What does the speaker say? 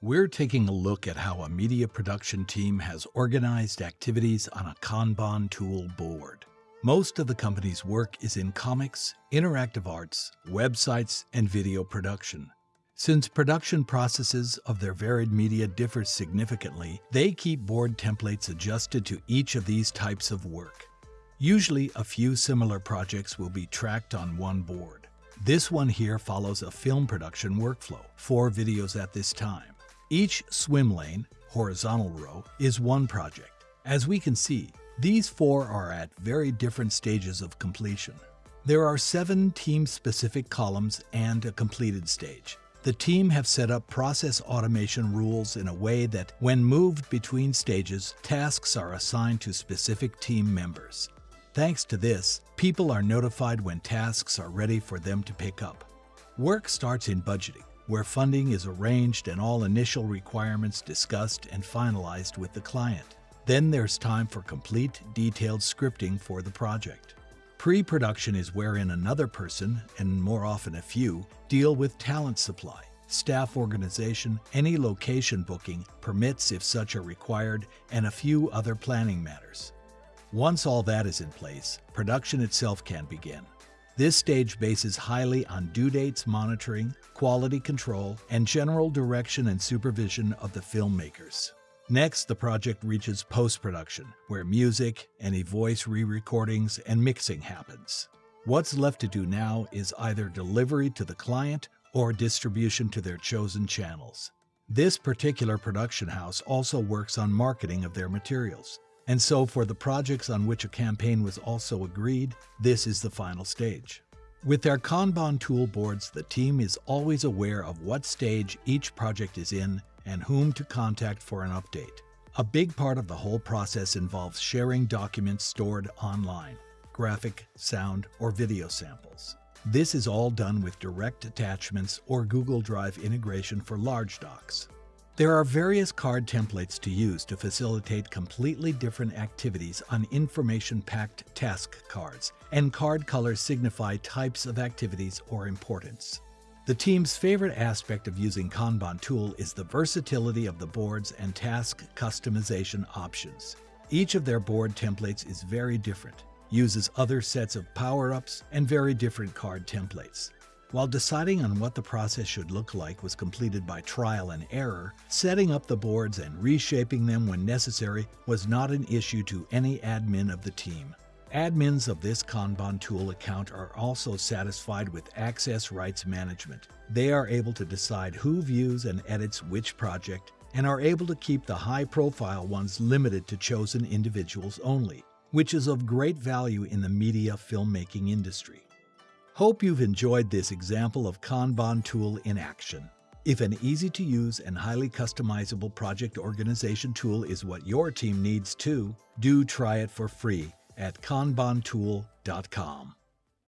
We're taking a look at how a media production team has organized activities on a Kanban tool board. Most of the company's work is in comics, interactive arts, websites, and video production. Since production processes of their varied media differ significantly, they keep board templates adjusted to each of these types of work. Usually, a few similar projects will be tracked on one board. This one here follows a film production workflow, four videos at this time. Each swim lane, horizontal row, is one project. As we can see, these four are at very different stages of completion. There are seven team-specific columns and a completed stage. The team have set up process automation rules in a way that when moved between stages, tasks are assigned to specific team members. Thanks to this, people are notified when tasks are ready for them to pick up. Work starts in budgeting where funding is arranged and all initial requirements discussed and finalized with the client. Then there's time for complete, detailed scripting for the project. Pre-production is wherein another person, and more often a few, deal with talent supply, staff organization, any location booking, permits if such are required, and a few other planning matters. Once all that is in place, production itself can begin. This stage bases highly on due dates monitoring, quality control, and general direction and supervision of the filmmakers. Next, the project reaches post-production, where music, any voice re-recordings, and mixing happens. What's left to do now is either delivery to the client or distribution to their chosen channels. This particular production house also works on marketing of their materials, and so for the projects on which a campaign was also agreed, this is the final stage. With their Kanban tool boards, the team is always aware of what stage each project is in and whom to contact for an update. A big part of the whole process involves sharing documents stored online, graphic, sound, or video samples. This is all done with direct attachments or Google Drive integration for large docs. There are various card templates to use to facilitate completely different activities on information-packed task cards, and card colors signify types of activities or importance. The team's favorite aspect of using Kanban tool is the versatility of the boards and task customization options. Each of their board templates is very different, uses other sets of power-ups, and very different card templates. While deciding on what the process should look like was completed by trial and error, setting up the boards and reshaping them when necessary was not an issue to any admin of the team. Admins of this Kanban tool account are also satisfied with access rights management. They are able to decide who views and edits which project and are able to keep the high-profile ones limited to chosen individuals only, which is of great value in the media filmmaking industry. Hope you've enjoyed this example of Kanban tool in action. If an easy-to-use and highly customizable project organization tool is what your team needs too, do try it for free at kanbantool.com.